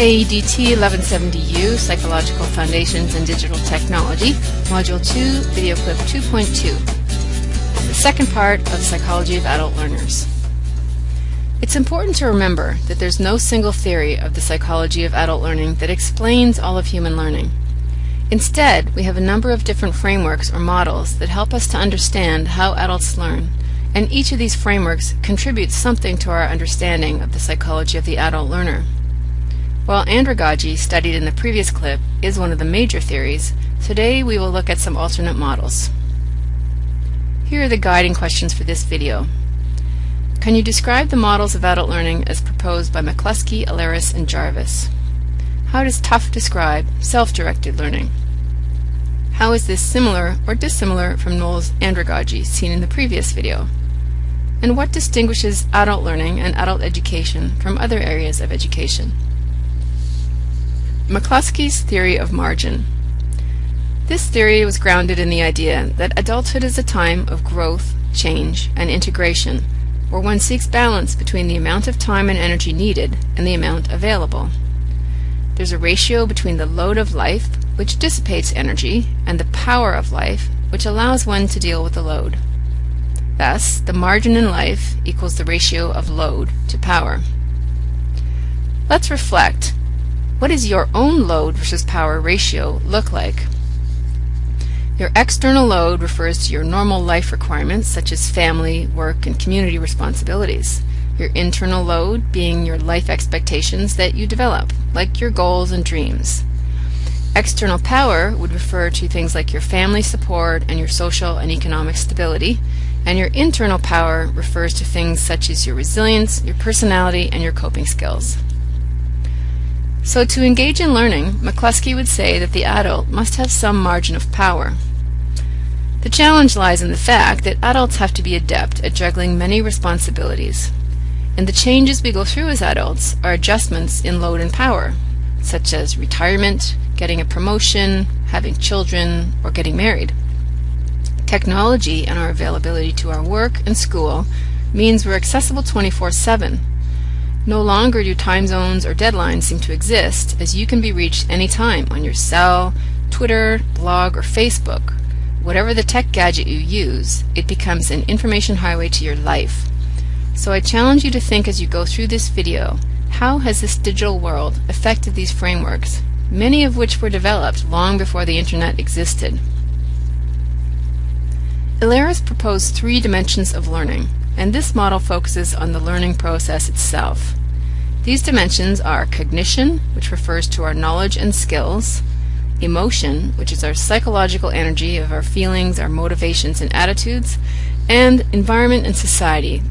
AEDT 1170U Psychological Foundations in Digital Technology, Module 2, Video Clip 2.2. The second part of Psychology of Adult Learners. It's important to remember that there's no single theory of the psychology of adult learning that explains all of human learning. Instead, we have a number of different frameworks or models that help us to understand how adults learn, and each of these frameworks contributes something to our understanding of the psychology of the adult learner. While andragogy, studied in the previous clip, is one of the major theories, today we will look at some alternate models. Here are the guiding questions for this video. Can you describe the models of adult learning as proposed by McClusky, Illeris, and Jarvis? How does Tough describe self-directed learning? How is this similar or dissimilar from Knowles' andragogy seen in the previous video? And what distinguishes adult learning and adult education from other areas of education? McClusky's theory of margin. This theory was grounded in the idea that adulthood is a time of growth, change, and integration where one seeks balance between the amount of time and energy needed and the amount available. There's a ratio between the load of life, which dissipates energy, and the power of life, which allows one to deal with the load. Thus, the margin in life equals the ratio of load to power. Let's reflect. What does your own load versus power ratio look like? Your external load refers to your normal life requirements such as family, work, and community responsibilities. Your internal load being your life expectations that you develop, like your goals and dreams. External power would refer to things like your family support and your social and economic stability, and your internal power refers to things such as your resilience, your personality, and your coping skills. So to engage in learning, McClusky would say that the adult must have some margin of power. The challenge lies in the fact that adults have to be adept at juggling many responsibilities, and the changes we go through as adults are adjustments in load and power, such as retirement, getting a promotion, having children, or getting married. Technology and our availability to our work and school means we're accessible 24-7. No longer do time zones or deadlines seem to exist, as you can be reached anytime on your cell, Twitter, blog, or Facebook, Whatever the tech gadget you use, it becomes an information highway to your life. So I challenge you to think as you go through this video, how has this digital world affected these frameworks, many of which were developed long before the internet existed? Illeris proposed three dimensions of learning, and this model focuses on the learning process itself. These dimensions are cognition, which refers to our knowledge and skills, emotion, which is our psychological energy of our feelings, our motivations, and attitudes, and environment and society.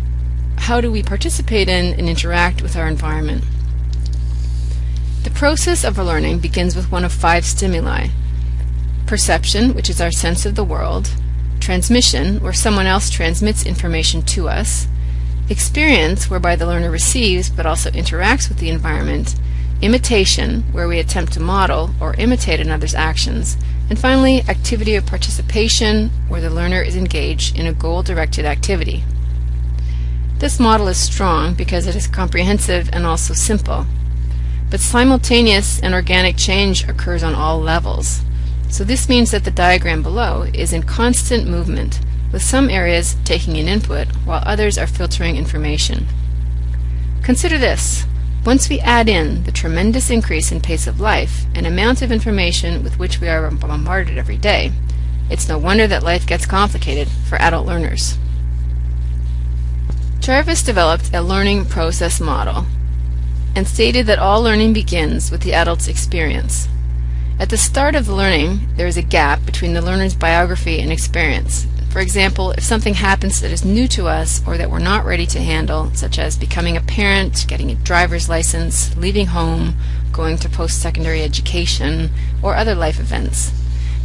How do we participate in and interact with our environment? The process of learning begins with one of five stimuli. Perception, which is our sense of the world. Transmission, where someone else transmits information to us. Experience, whereby the learner receives but also interacts with the environment imitation, where we attempt to model or imitate another's actions, and finally, activity of participation, where the learner is engaged in a goal-directed activity. This model is strong because it is comprehensive and also simple. But simultaneous and organic change occurs on all levels. So this means that the diagram below is in constant movement, with some areas taking in input while others are filtering information. Consider this. Once we add in the tremendous increase in pace of life and amount of information with which we are bombarded every day, it's no wonder that life gets complicated for adult learners. Jarvis developed a learning process model and stated that all learning begins with the adult's experience. At the start of learning, there is a gap between the learner's biography and experience, for example, if something happens that is new to us or that we're not ready to handle, such as becoming a parent, getting a driver's license, leaving home, going to post-secondary education, or other life events.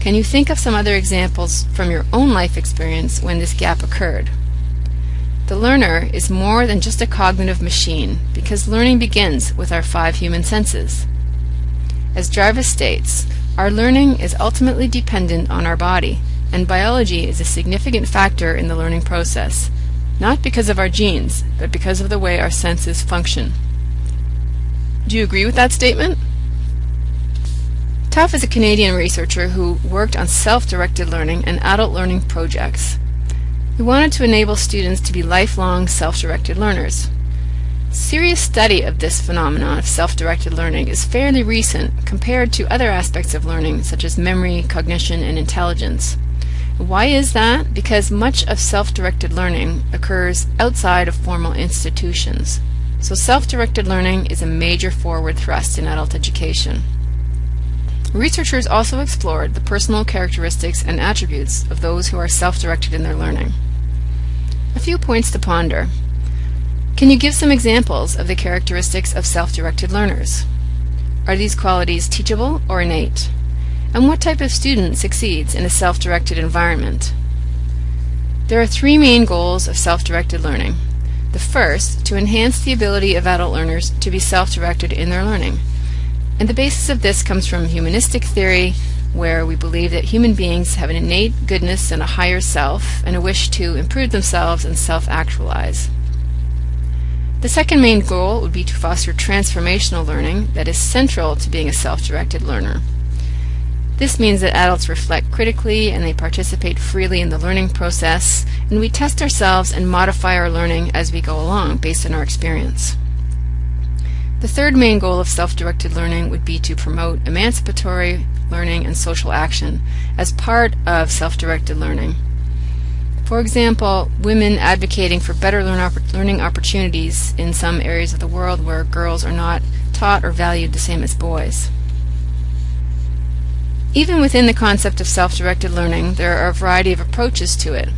Can you think of some other examples from your own life experience when this gap occurred? The learner is more than just a cognitive machine because learning begins with our five human senses. As Jarvis states, our learning is ultimately dependent on our body and biology is a significant factor in the learning process, not because of our genes, but because of the way our senses function. Do you agree with that statement? Tough is a Canadian researcher who worked on self-directed learning and adult learning projects. He wanted to enable students to be lifelong self-directed learners. Serious study of this phenomenon of self-directed learning is fairly recent compared to other aspects of learning such as memory, cognition, and intelligence. Why is that? Because much of self-directed learning occurs outside of formal institutions. So self-directed learning is a major forward thrust in adult education. Researchers also explored the personal characteristics and attributes of those who are self-directed in their learning. A few points to ponder. Can you give some examples of the characteristics of self-directed learners? Are these qualities teachable or innate? And what type of student succeeds in a self-directed environment? There are three main goals of self-directed learning. The first, to enhance the ability of adult learners to be self-directed in their learning. And the basis of this comes from humanistic theory, where we believe that human beings have an innate goodness and a higher self, and a wish to improve themselves and self-actualize. The second main goal would be to foster transformational learning that is central to being a self-directed learner. This means that adults reflect critically and they participate freely in the learning process, and we test ourselves and modify our learning as we go along based on our experience. The third main goal of self-directed learning would be to promote emancipatory learning and social action as part of self-directed learning. For example, women advocating for better learning opportunities in some areas of the world where girls are not taught or valued the same as boys. Even within the concept of self-directed learning, there are a variety of approaches to it.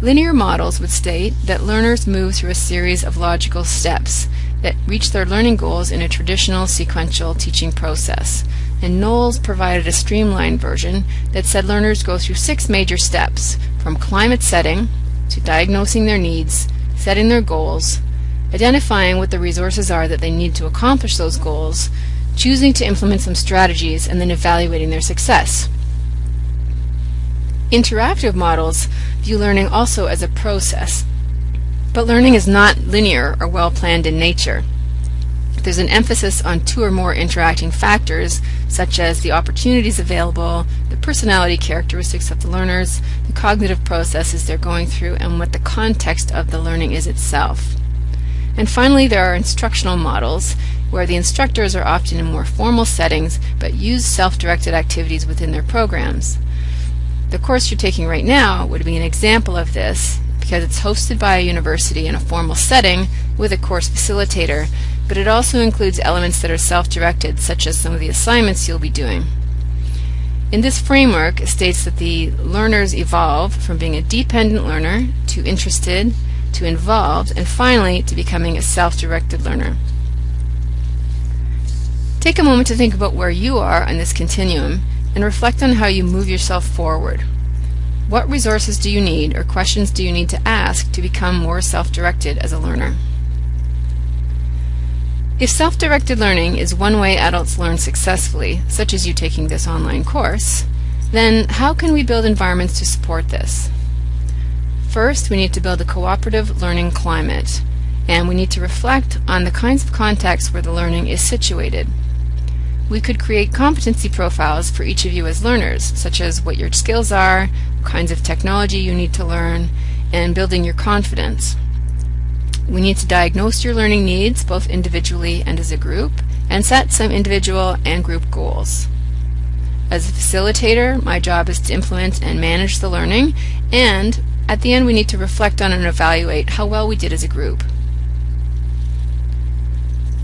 Linear models would state that learners move through a series of logical steps that reach their learning goals in a traditional sequential teaching process. And Knowles provided a streamlined version that said learners go through six major steps, from climate setting to diagnosing their needs, setting their goals, identifying what the resources are that they need to accomplish those goals, choosing to implement some strategies, and then evaluating their success. Interactive models view learning also as a process but learning is not linear or well planned in nature. There's an emphasis on two or more interacting factors, such as the opportunities available, the personality characteristics of the learners, the cognitive processes they're going through, and what the context of the learning is itself. And finally, there are instructional models, where the instructors are often in more formal settings but use self-directed activities within their programs. The course you're taking right now would be an example of this because it's hosted by a university in a formal setting with a course facilitator, but it also includes elements that are self-directed, such as some of the assignments you'll be doing. In this framework, it states that the learners evolve from being a dependent learner to interested to involved and finally to becoming a self-directed learner. Take a moment to think about where you are on this continuum and reflect on how you move yourself forward. What resources do you need or questions do you need to ask to become more self-directed as a learner? If self-directed learning is one way adults learn successfully, such as you taking this online course, then how can we build environments to support this? First, we need to build a cooperative learning climate, and we need to reflect on the kinds of contexts where the learning is situated. We could create competency profiles for each of you as learners, such as what your skills are, kinds of technology you need to learn, and building your confidence. We need to diagnose your learning needs both individually and as a group, and set some individual and group goals. As a facilitator, my job is to implement and manage the learning, and at the end we need to reflect on and evaluate how well we did as a group.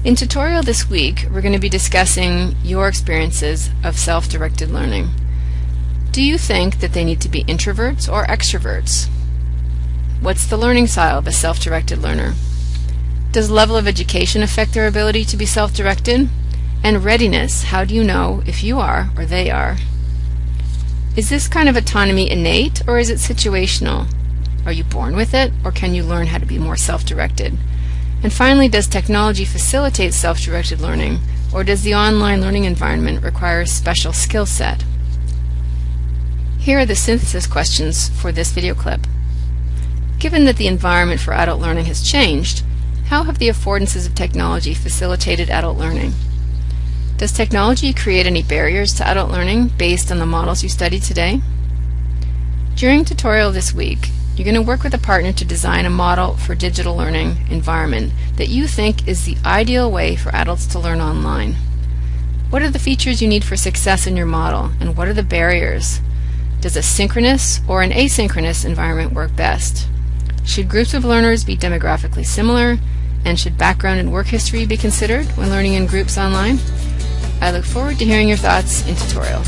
In tutorial this week, we're going to be discussing your experiences of self-directed learning. Do you think that they need to be introverts or extroverts? What's the learning style of a self-directed learner? Does level of education affect their ability to be self-directed? And readiness, how do you know if you are or they are? Is this kind of autonomy innate or is it situational? Are you born with it or can you learn how to be more self-directed? And finally, does technology facilitate self-directed learning, or does the online learning environment require a special skill set? Here are the synthesis questions for this video clip. Given that the environment for adult learning has changed, How have the affordances of technology facilitated adult learning? Does technology create any barriers to adult learning based on the models you study today? During tutorial this week, you're going to work with a partner to design a model for digital learning environment that you think is the ideal way for adults to learn online. What are the features you need for success in your model, and what are the barriers? Does a synchronous or an asynchronous environment work best? Should groups of learners be demographically similar? And should background and work history be considered when learning in groups online? I look forward to hearing your thoughts in tutorial.